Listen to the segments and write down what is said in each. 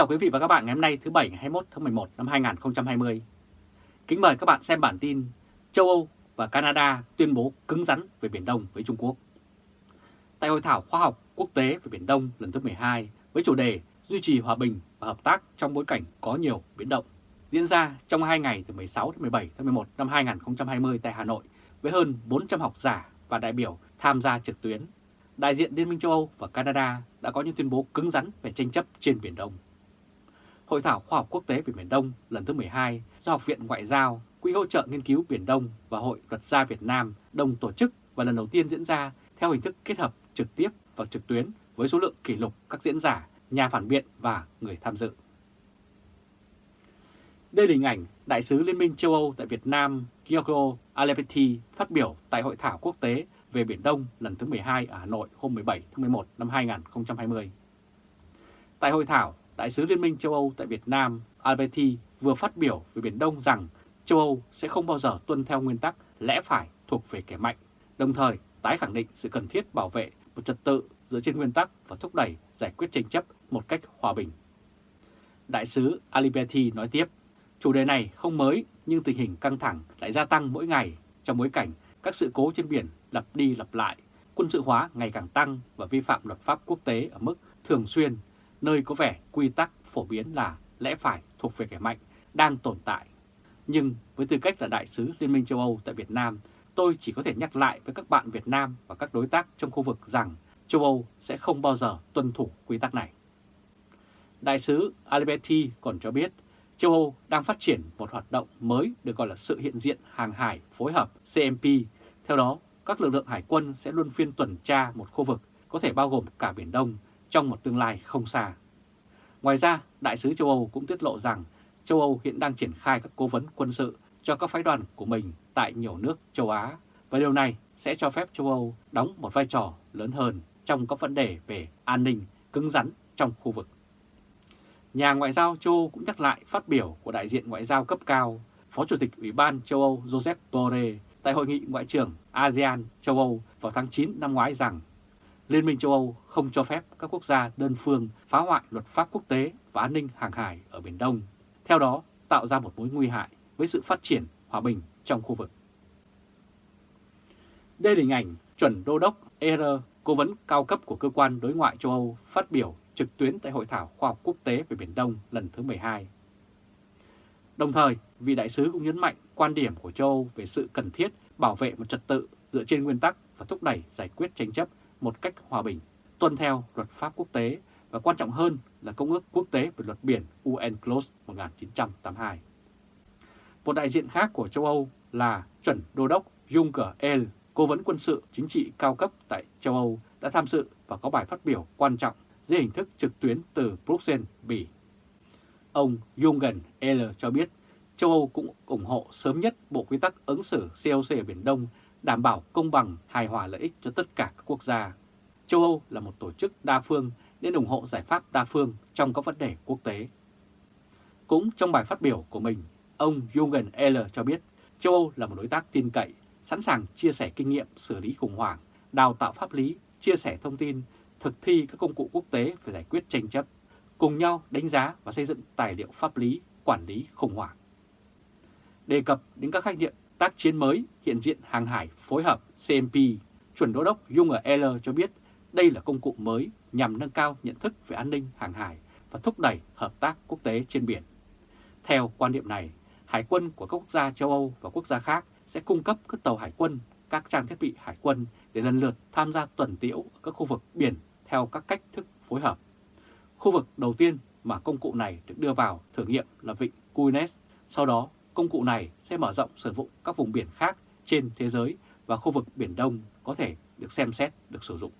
chào quý vị và các bạn ngày hôm nay, thứ Bảy, ngày 21 tháng 11 năm 2020. Kính mời các bạn xem bản tin châu Âu và Canada tuyên bố cứng rắn về Biển Đông với Trung Quốc. Tại Hội thảo khoa học quốc tế về Biển Đông lần thứ 12 với chủ đề duy trì hòa bình và hợp tác trong bối cảnh có nhiều biến động, diễn ra trong hai ngày từ 16 đến 17 tháng 11 năm 2020 tại Hà Nội với hơn 400 học giả và đại biểu tham gia trực tuyến. Đại diện Liên minh châu Âu và Canada đã có những tuyên bố cứng rắn về tranh chấp trên Biển Đông. Hội thảo khoa học quốc tế về Biển Đông lần thứ 12 do Học viện Ngoại giao, Quỹ hỗ trợ nghiên cứu Biển Đông và Hội luật gia Việt Nam đồng tổ chức và lần đầu tiên diễn ra theo hình thức kết hợp trực tiếp và trực tuyến với số lượng kỷ lục các diễn giả, nhà phản biện và người tham dự. Đây là hình ảnh Đại sứ Liên minh châu Âu tại Việt Nam Giorgio Alepetti phát biểu tại Hội thảo quốc tế về Biển Đông lần thứ 12 ở Hà Nội hôm 17 tháng 11 năm 2020. Tại hội thảo, Đại sứ Liên minh châu Âu tại Việt Nam Alberti vừa phát biểu về Biển Đông rằng châu Âu sẽ không bao giờ tuân theo nguyên tắc lẽ phải thuộc về kẻ mạnh, đồng thời tái khẳng định sự cần thiết bảo vệ một trật tự dựa trên nguyên tắc và thúc đẩy giải quyết tranh chấp một cách hòa bình. Đại sứ Aliberti nói tiếp, chủ đề này không mới nhưng tình hình căng thẳng lại gia tăng mỗi ngày trong bối cảnh các sự cố trên biển lặp đi lặp lại, quân sự hóa ngày càng tăng và vi phạm luật pháp quốc tế ở mức thường xuyên, nơi có vẻ quy tắc phổ biến là lẽ phải thuộc về kẻ mạnh đang tồn tại. Nhưng với tư cách là đại sứ Liên minh châu Âu tại Việt Nam, tôi chỉ có thể nhắc lại với các bạn Việt Nam và các đối tác trong khu vực rằng châu Âu sẽ không bao giờ tuân thủ quy tắc này. Đại sứ Alberti còn cho biết châu Âu đang phát triển một hoạt động mới được gọi là sự hiện diện hàng hải phối hợp CMP. Theo đó, các lực lượng hải quân sẽ luôn phiên tuần tra một khu vực có thể bao gồm cả Biển Đông trong một tương lai không xa. Ngoài ra, Đại sứ châu Âu cũng tiết lộ rằng châu Âu hiện đang triển khai các cố vấn quân sự cho các phái đoàn của mình tại nhiều nước châu Á và điều này sẽ cho phép châu Âu đóng một vai trò lớn hơn trong các vấn đề về an ninh cứng rắn trong khu vực. Nhà ngoại giao châu Âu cũng nhắc lại phát biểu của đại diện ngoại giao cấp cao, Phó Chủ tịch Ủy ban châu Âu Joseph Borrell tại Hội nghị Ngoại trưởng ASEAN châu Âu vào tháng 9 năm ngoái rằng Liên minh châu Âu không cho phép các quốc gia đơn phương phá hoại luật pháp quốc tế và an ninh hàng hải ở Biển Đông, theo đó tạo ra một mối nguy hại với sự phát triển hòa bình trong khu vực. Đây là hình ảnh chuẩn đô đốc ER, cố vấn cao cấp của cơ quan đối ngoại châu Âu phát biểu trực tuyến tại Hội thảo khoa học quốc tế về Biển Đông lần thứ 12. Đồng thời, vị đại sứ cũng nhấn mạnh quan điểm của châu Âu về sự cần thiết bảo vệ một trật tự dựa trên nguyên tắc và thúc đẩy giải quyết tranh chấp một cách hòa bình, tuân theo luật pháp quốc tế và quan trọng hơn là Công ước Quốc tế về luật biển UNCLOS 1982. Một đại diện khác của châu Âu là chuẩn đô đốc Juncker El, cố vấn quân sự chính trị cao cấp tại châu Âu đã tham dự và có bài phát biểu quan trọng dưới hình thức trực tuyến từ Bruxelles, Bỉ. Ông Jungen El cho biết châu Âu cũng ủng hộ sớm nhất Bộ Quy tắc ứng xử COC ở Biển Đông đảm bảo công bằng, hài hòa lợi ích cho tất cả các quốc gia. Châu Âu là một tổ chức đa phương nên ủng hộ giải pháp đa phương trong các vấn đề quốc tế. Cũng trong bài phát biểu của mình, ông Jürgen L cho biết châu Âu là một đối tác tin cậy, sẵn sàng chia sẻ kinh nghiệm xử lý khủng hoảng, đào tạo pháp lý, chia sẻ thông tin thực thi các công cụ quốc tế về giải quyết tranh chấp, cùng nhau đánh giá và xây dựng tài liệu pháp lý quản lý khủng hoảng. Đề cập đến các khái niệm tác chiến mới hiện diện hàng hải phối hợp CMP, chuẩn đô đốc Dung ở L cho biết đây là công cụ mới nhằm nâng cao nhận thức về an ninh hàng hải và thúc đẩy hợp tác quốc tế trên biển. Theo quan điểm này, hải quân của các quốc gia châu Âu và quốc gia khác sẽ cung cấp các tàu hải quân, các trang thiết bị hải quân để lần lượt tham gia tuần tiễu ở các khu vực biển theo các cách thức phối hợp. Khu vực đầu tiên mà công cụ này được đưa vào thử nghiệm là vịnh Cuines. Sau đó, công cụ này sẽ mở rộng sử dụng các vùng biển khác trên thế giới và khu vực Biển Đông có thể được xem xét được sử dụng.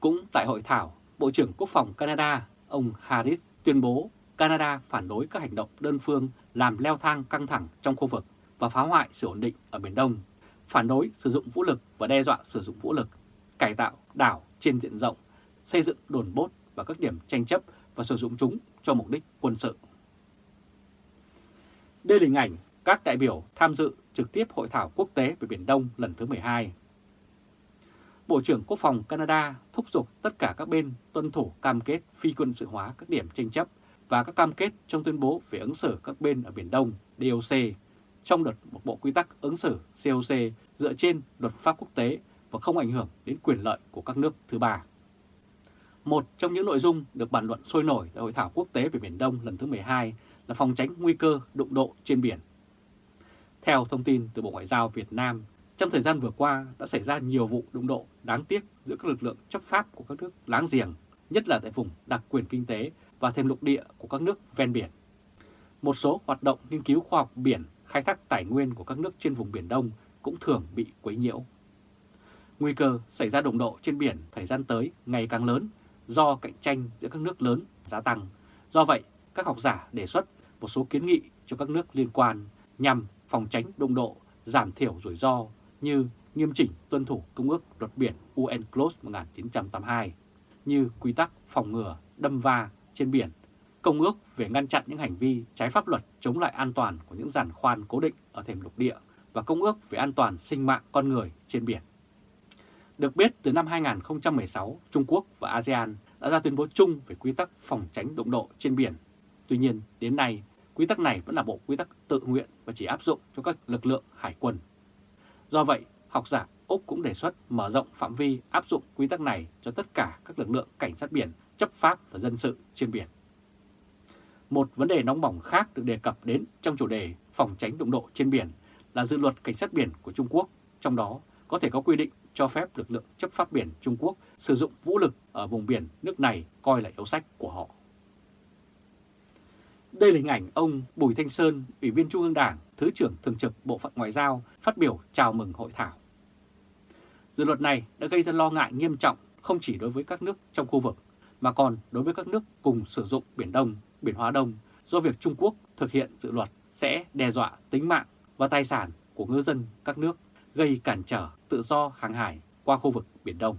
Cũng tại hội thảo, Bộ trưởng Quốc phòng Canada, ông Harris tuyên bố Canada phản đối các hành động đơn phương làm leo thang căng thẳng trong khu vực và phá hoại sự ổn định ở Biển Đông, phản đối sử dụng vũ lực và đe dọa sử dụng vũ lực, cải tạo đảo trên diện rộng, xây dựng đồn bốt và các điểm tranh chấp và sử dụng chúng cho mục đích quân sự. Đây là hình ảnh các đại biểu tham dự trực tiếp Hội thảo quốc tế về Biển Đông lần thứ 12. Bộ trưởng Quốc phòng Canada thúc giục tất cả các bên tuân thủ cam kết phi quân sự hóa các điểm tranh chấp và các cam kết trong tuyên bố về ứng xử các bên ở Biển Đông DOC trong đợt một bộ quy tắc ứng xử COC dựa trên luật pháp quốc tế và không ảnh hưởng đến quyền lợi của các nước thứ ba. Một trong những nội dung được bàn luận sôi nổi tại Hội thảo quốc tế về Biển Đông lần thứ 12 là phòng tránh nguy cơ đụng độ trên biển. Theo thông tin từ Bộ Ngoại giao Việt Nam, trong thời gian vừa qua đã xảy ra nhiều vụ đụng độ đáng tiếc giữa các lực lượng chấp pháp của các nước láng giềng, nhất là tại vùng đặc quyền kinh tế và thêm lục địa của các nước ven biển. Một số hoạt động nghiên cứu khoa học biển, khai thác tài nguyên của các nước trên vùng Biển Đông cũng thường bị quấy nhiễu. Nguy cơ xảy ra đụng độ trên biển thời gian tới ngày càng lớn do cạnh tranh giữa các nước lớn gia tăng. Do vậy, các học giả đề xuất một số kiến nghị cho các nước liên quan nhằm phòng tránh đông độ, giảm thiểu rủi ro như nghiêm chỉnh tuân thủ Công ước Luật Biển UNCLOS 1982, như quy tắc phòng ngừa đâm va trên biển, Công ước về ngăn chặn những hành vi trái pháp luật chống lại an toàn của những giàn khoan cố định ở thềm lục địa và Công ước về an toàn sinh mạng con người trên biển. Được biết, từ năm 2016, Trung Quốc và ASEAN đã ra tuyên bố chung về quy tắc phòng tránh động độ trên biển. Tuy nhiên, đến nay, quy tắc này vẫn là bộ quy tắc tự nguyện và chỉ áp dụng cho các lực lượng hải quân. Do vậy, học giả Úc cũng đề xuất mở rộng phạm vi áp dụng quy tắc này cho tất cả các lực lượng cảnh sát biển, chấp pháp và dân sự trên biển. Một vấn đề nóng bỏng khác được đề cập đến trong chủ đề phòng tránh đụng độ trên biển là dự luật cảnh sát biển của Trung Quốc, trong đó có thể có quy định cho phép lực lượng chấp pháp biển Trung Quốc sử dụng vũ lực ở vùng biển nước này coi là yếu sách của họ. Đây là hình ảnh ông Bùi Thanh Sơn, Ủy viên Trung ương Đảng, Thứ trưởng Thường trực Bộ phận Ngoại giao phát biểu chào mừng hội thảo. Dự luật này đã gây ra lo ngại nghiêm trọng không chỉ đối với các nước trong khu vực, mà còn đối với các nước cùng sử dụng Biển Đông, Biển Hóa Đông do việc Trung Quốc thực hiện dự luật sẽ đe dọa tính mạng và tài sản của ngư dân các nước, gây cản trở tự do hàng hải qua khu vực Biển Đông.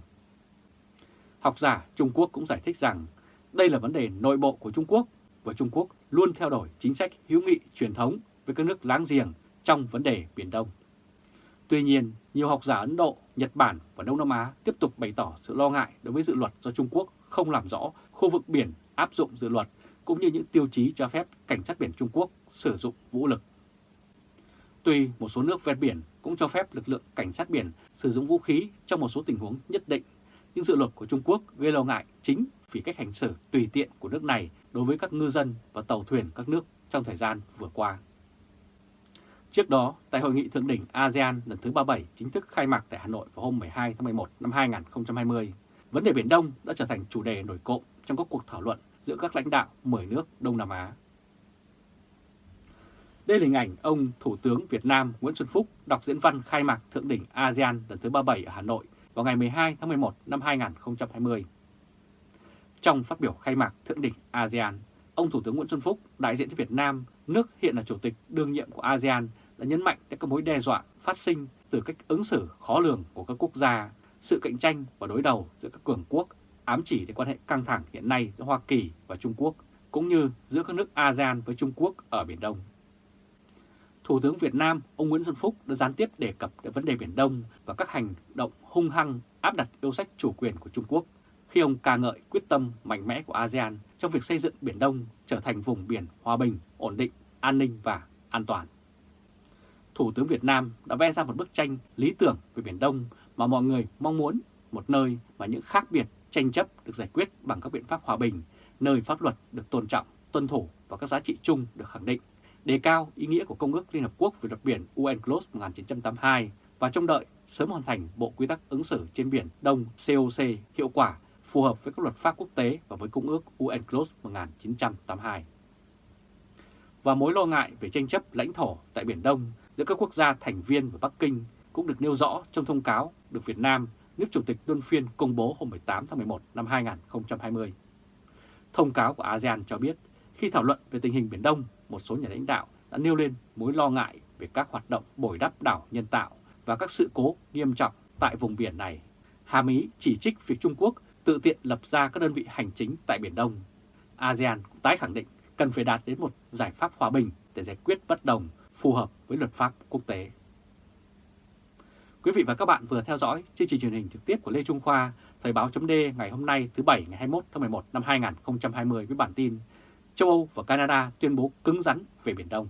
Học giả Trung Quốc cũng giải thích rằng đây là vấn đề nội bộ của Trung Quốc và Trung Quốc luôn theo đuổi chính sách hữu nghị truyền thống với các nước láng giềng trong vấn đề Biển Đông. Tuy nhiên, nhiều học giả Ấn Độ, Nhật Bản và Đông Nam Á tiếp tục bày tỏ sự lo ngại đối với dự luật do Trung Quốc không làm rõ khu vực biển áp dụng dự luật cũng như những tiêu chí cho phép cảnh sát biển Trung Quốc sử dụng vũ lực. Tuy một số nước ven biển cũng cho phép lực lượng cảnh sát biển sử dụng vũ khí trong một số tình huống nhất định, nhưng dự luật của Trung Quốc gây lo ngại chính vì cách hành xử tùy tiện của nước này đối với các ngư dân và tàu thuyền các nước trong thời gian vừa qua. Trước đó, tại Hội nghị Thượng đỉnh ASEAN lần thứ 37 chính thức khai mạc tại Hà Nội vào hôm 12 tháng 11 năm 2020, vấn đề Biển Đông đã trở thành chủ đề nổi cộng trong các cuộc thảo luận giữa các lãnh đạo 10 nước Đông Nam Á. Đây là hình ảnh ông Thủ tướng Việt Nam Nguyễn Xuân Phúc đọc diễn văn khai mạc Thượng đỉnh ASEAN lần thứ 37 ở Hà Nội vào ngày 12 tháng 11 năm 2020. Trong phát biểu khai mạc Thượng đỉnh ASEAN, ông Thủ tướng Nguyễn Xuân Phúc, đại diện cho Việt Nam, nước hiện là chủ tịch đương nhiệm của ASEAN, đã nhấn mạnh đến các mối đe dọa phát sinh từ cách ứng xử khó lường của các quốc gia, sự cạnh tranh và đối đầu giữa các cường quốc, ám chỉ đến quan hệ căng thẳng hiện nay giữa Hoa Kỳ và Trung Quốc, cũng như giữa các nước ASEAN với Trung Quốc ở Biển Đông. Thủ tướng Việt Nam, ông Nguyễn Xuân Phúc đã gián tiếp đề cập đến vấn đề Biển Đông và các hành động hung hăng áp đặt yêu sách chủ quyền của Trung Quốc khi ông ca ngợi quyết tâm mạnh mẽ của ASEAN trong việc xây dựng Biển Đông trở thành vùng biển hòa bình, ổn định, an ninh và an toàn. Thủ tướng Việt Nam đã vẽ ra một bức tranh lý tưởng về Biển Đông mà mọi người mong muốn, một nơi mà những khác biệt, tranh chấp được giải quyết bằng các biện pháp hòa bình, nơi pháp luật được tôn trọng, tuân thủ và các giá trị chung được khẳng định, đề cao ý nghĩa của Công ước Liên Hợp Quốc về luật biển UNCLOS 1982 và trông đợi sớm hoàn thành Bộ Quy tắc ứng xử trên Biển Đông COC hiệu quả phù hợp với các luật pháp quốc tế và với Công ước UNCLOS 1982. Và mối lo ngại về tranh chấp lãnh thổ tại Biển Đông giữa các quốc gia thành viên và Bắc Kinh cũng được nêu rõ trong thông cáo được Việt Nam, nước Chủ tịch Luân phiên công bố hôm 18 tháng 11 năm 2020. Thông cáo của ASEAN cho biết, khi thảo luận về tình hình Biển Đông, một số nhà lãnh đạo đã nêu lên mối lo ngại về các hoạt động bồi đắp đảo nhân tạo và các sự cố nghiêm trọng tại vùng biển này. Hàm ý chỉ trích việc Trung Quốc tự tiện lập ra các đơn vị hành chính tại Biển Đông. ASEAN cũng tái khẳng định cần phải đạt đến một giải pháp hòa bình để giải quyết bất đồng phù hợp với luật pháp quốc tế. Quý vị và các bạn vừa theo dõi chương trình truyền hình trực tiếp của Lê Trung Khoa, Thời báo chấm ngày hôm nay thứ Bảy ngày 21 tháng 11 năm 2020 với bản tin Châu Âu và Canada tuyên bố cứng rắn về Biển Đông.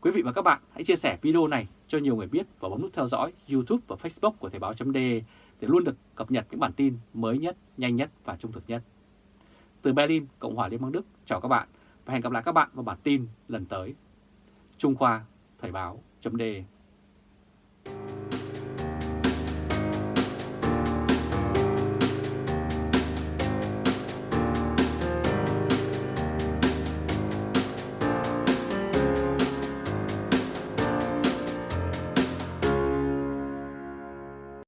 Quý vị và các bạn hãy chia sẻ video này cho nhiều người biết và bấm nút theo dõi YouTube và Facebook của Thời báo.de để luôn được cập nhật những bản tin mới nhất, nhanh nhất và trung thực nhất. Từ Berlin, Cộng hòa Liên bang Đức, chào các bạn và hẹn gặp lại các bạn vào bản tin lần tới. Trung Khoa, Thời báo.de